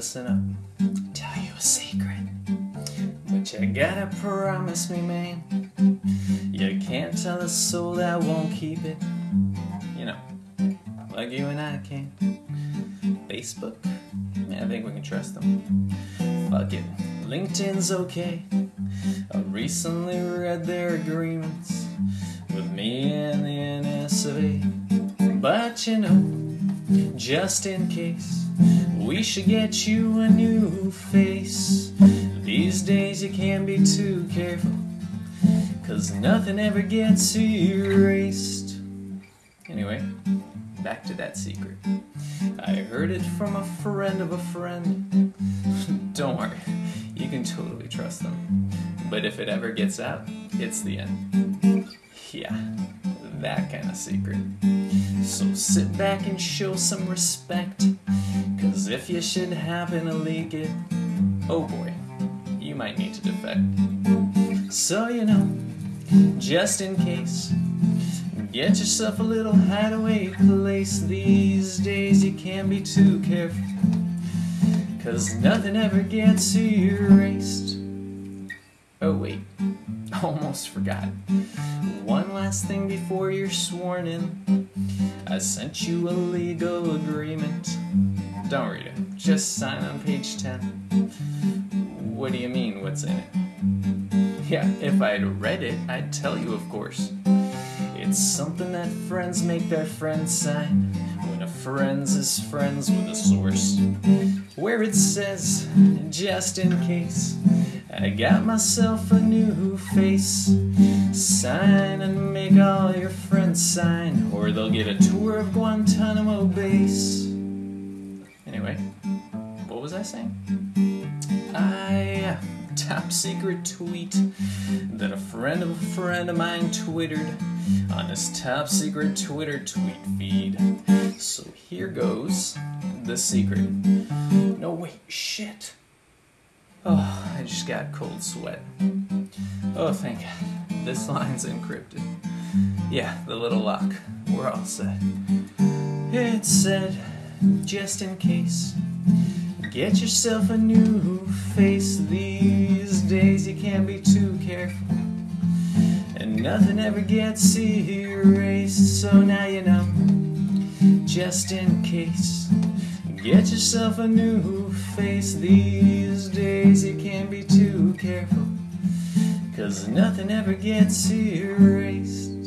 listen up. Tell you a secret. But you gotta promise me, man. You can't tell a soul that won't keep it. You know, like you and I can. Facebook? I think we can trust them. Fuck it. LinkedIn's okay. I recently read their agreements with me and the NSA. But you know, just in case, we should get you a new face. These days you can't be too careful, cause nothing ever gets erased. Anyway, back to that secret. I heard it from a friend of a friend. Don't worry, you can totally trust them. But if it ever gets out, it's the end. Yeah, that kind of secret. So sit back and show some respect. Cause if you should happen to leak it, oh boy, you might need to defect. So you know, just in case, get yourself a little hideaway place. These days you can't be too careful. Cause nothing ever gets erased. Oh wait, almost forgot. One last thing before you're sworn in. I sent you a legal agreement. Don't read it, just sign on page 10. What do you mean, what's in it? Yeah, if I'd read it, I'd tell you, of course. It's something that friends make their friends sign when a friend's is friends with a source. Where it says, just in case, I got myself a new face. Sign and make all your friends sign, or they'll get a tour of Guantanamo base. Anyway, what was I saying? I top secret tweet that a friend of a friend of mine twittered on his top secret Twitter tweet feed. So here goes the secret. No, wait, shit. Oh, I just got cold sweat. Oh, thank God. This line's encrypted. Yeah, the little lock. We're all set. It said, just in case, get yourself a new face. These days you can't be too careful. And nothing ever gets erased. So now you know, just in case. Get yourself a new face these days, you can't be too careful. Cause nothing ever gets erased.